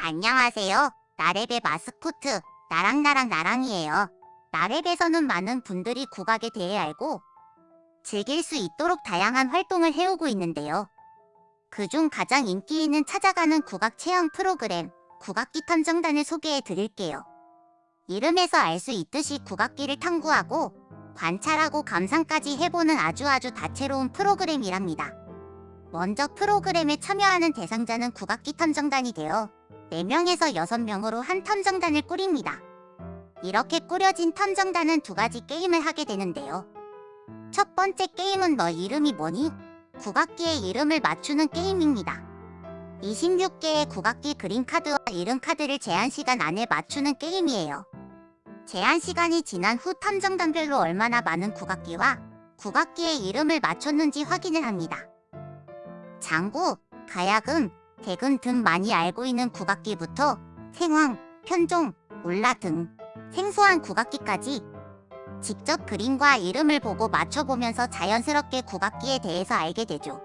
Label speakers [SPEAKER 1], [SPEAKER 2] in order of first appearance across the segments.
[SPEAKER 1] 안녕하세요. 나랩의 마스코트 나랑나랑 나랑이에요. 나랩에서는 많은 분들이 국악에 대해 알고 즐길 수 있도록 다양한 활동을 해오고 있는데요. 그중 가장 인기 있는 찾아가는 국악 체험 프로그램 국악기 탐정단을 소개해 드릴게요. 이름에서 알 수 있듯이 국악기를 탐구하고 관찰하고 감상까지 해보는 아주 아주 다채로운 프로그램이랍니다. 먼저 프로그램에 참여하는 대상자는 국악기 탐정단이 되어 4명에서 6명으로 한 탐정단을 꾸립니다. 이렇게 꾸려진 탐정단은 두 가지 게임을 하게 되는데요. 첫 번째 게임은 너 이름이 뭐니? 국악기의 이름을 맞추는 게임입니다. 26개의 국악기 그림 카드와 이름 카드를 제한 시간 안에 맞추는 게임이에요. 제한 시간이 지난 후 탐정단별로 얼마나 많은 국악기와 국악기의 이름을 맞췄는지 확인을 합니다. 장구, 가야금, 대근 등 많이 알고 있는 국악기부터 생황, 편종, 울라 등 생소한 국악기까지 직접 그림과 이름을 보고 맞춰보면서 자연스럽게 국악기에 대해서 알게 되죠.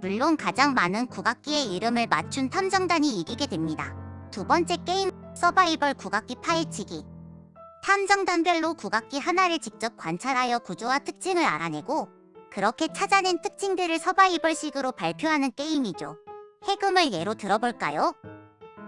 [SPEAKER 1] 물론 가장 많은 국악기의 이름을 맞춘 탐정단이 이기게 됩니다. 두 번째 게임 서바이벌 국악기 파헤치기 탐정단별로 국악기 하나를 직접 관찰하여 구조와 특징을 알아내고 그렇게 찾아낸 특징들을 서바이벌식으로 발표하는 게임이죠. 해금을 예로 들어볼까요?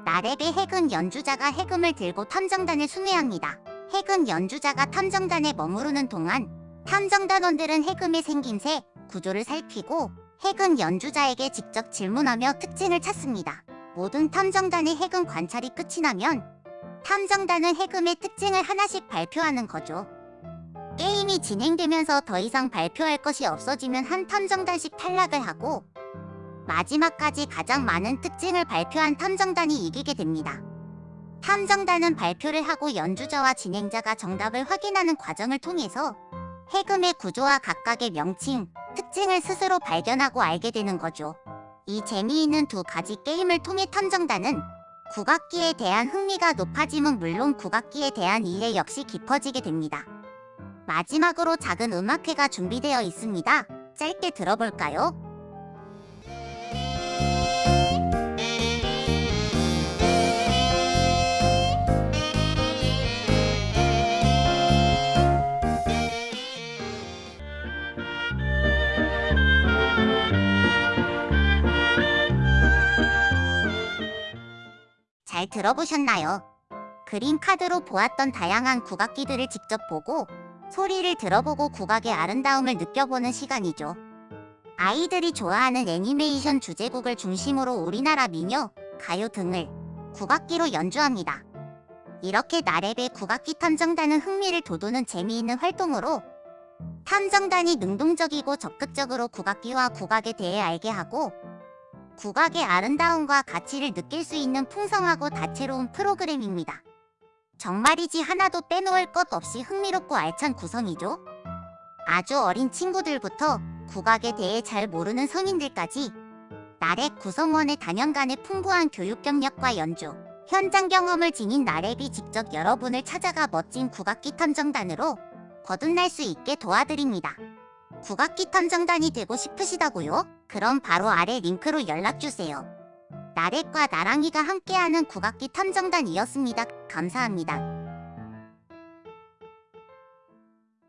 [SPEAKER 1] 나랩의 해금 연주자가 해금을 들고 탐정단을 순회합니다. 해금 연주자가 탐정단에 머무르는 동안 탐정단원들은 해금의 생김새, 구조를 살피고 해금 연주자에게 직접 질문하며 특징을 찾습니다. 모든 탐정단의 해금 관찰이 끝이 나면 탐정단은 해금의 특징을 하나씩 발표하는 거죠. 게임이 진행되면서 더 이상 발표할 것이 없어지면 한 탐정단씩 탈락을 하고 마지막까지 가장 많은 특징을 발표한 탐정단이 이기게 됩니다. 탐정단은 발표를 하고 연주자와 진행자가 정답을 확인하는 과정을 통해서 해금의 구조와 각각의 명칭, 특징을 스스로 발견하고 알게 되는 거죠. 이 재미있는 두 가지 게임을 통해 탐정단은 국악기에 대한 흥미가 높아짐은 물론 국악기에 대한 이해 역시 깊어지게 됩니다. 마지막으로 작은 음악회가 준비되어 있습니다. 짧게 들어볼까요? 잘 들어보셨나요? 그림 카드로 보았던 다양한 국악기들을 직접 보고 소리를 들어보고 국악의 아름다움을 느껴보는 시간이죠. 아이들이 좋아하는 애니메이션 주제곡을 중심으로 우리나라 민요, 가요 등을 국악기로 연주합니다. 이렇게 나랩의 국악기 탐정단은 흥미를 돋우는 재미있는 활동으로 탐정단이 능동적이고 적극적으로 국악기와 국악에 대해 알게 하고 국악의 아름다움과 가치를 느낄 수 있는 풍성하고 다채로운 프로그램입니다. 정말이지 하나도 빼놓을 것 없이 흥미롭고 알찬 구성이죠. 아주 어린 친구들부터 국악에 대해 잘 모르는 성인들까지 나랩 구성원의 단연간의 풍부한 교육 경력과 연주, 현장 경험을 지닌 나랩이 직접 여러분을 찾아가 멋진 국악기 탐정단으로 거듭날 수 있게 도와드립니다. 국악기 탐정단이 되고 싶으시다고요? 그럼 바로 아래 링크로 연락주세요. 나렛과 나랑이가 함께하는 국악기 탐정단이었습니다. 감사합니다.